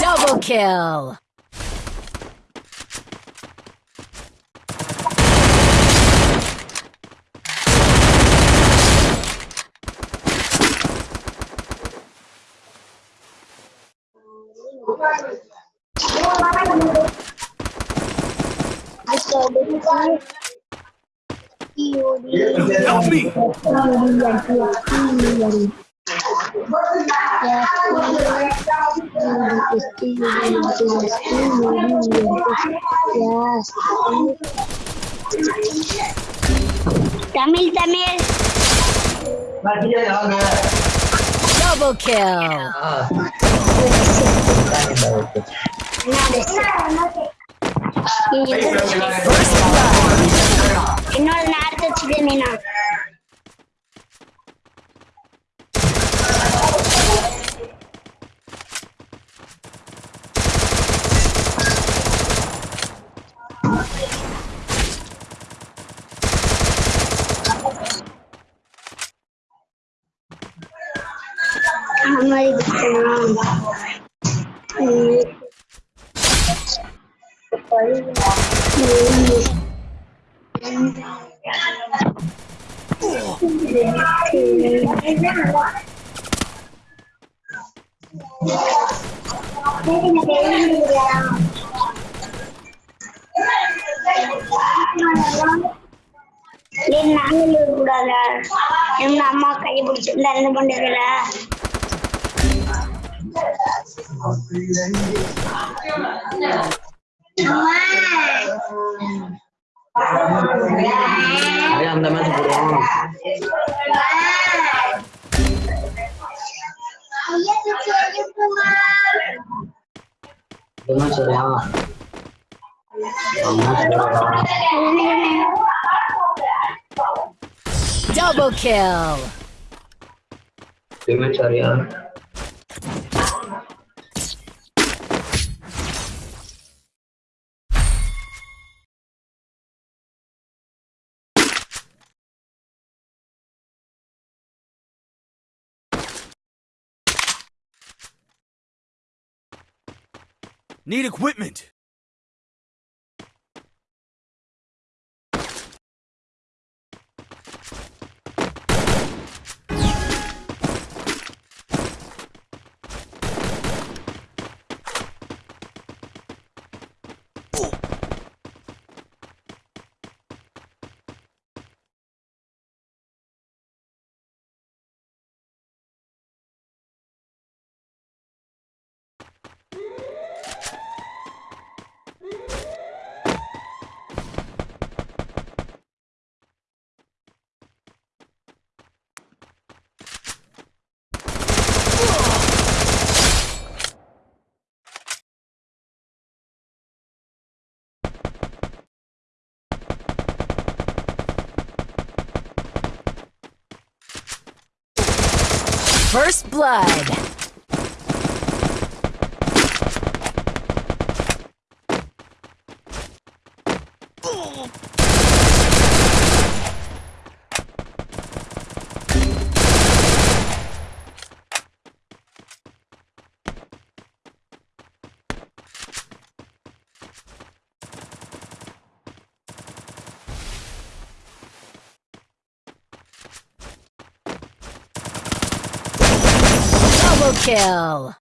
Double kill. Tamil, Tamil. Double kill. மாதிரி நாங்களும் கூடாதா எங்க அம்மா கை பிடிச்சிருந்தா என்ன பண்றீங்களா Ayam teman Double kill. Dengan surya. Need equipment. First blood. Kill.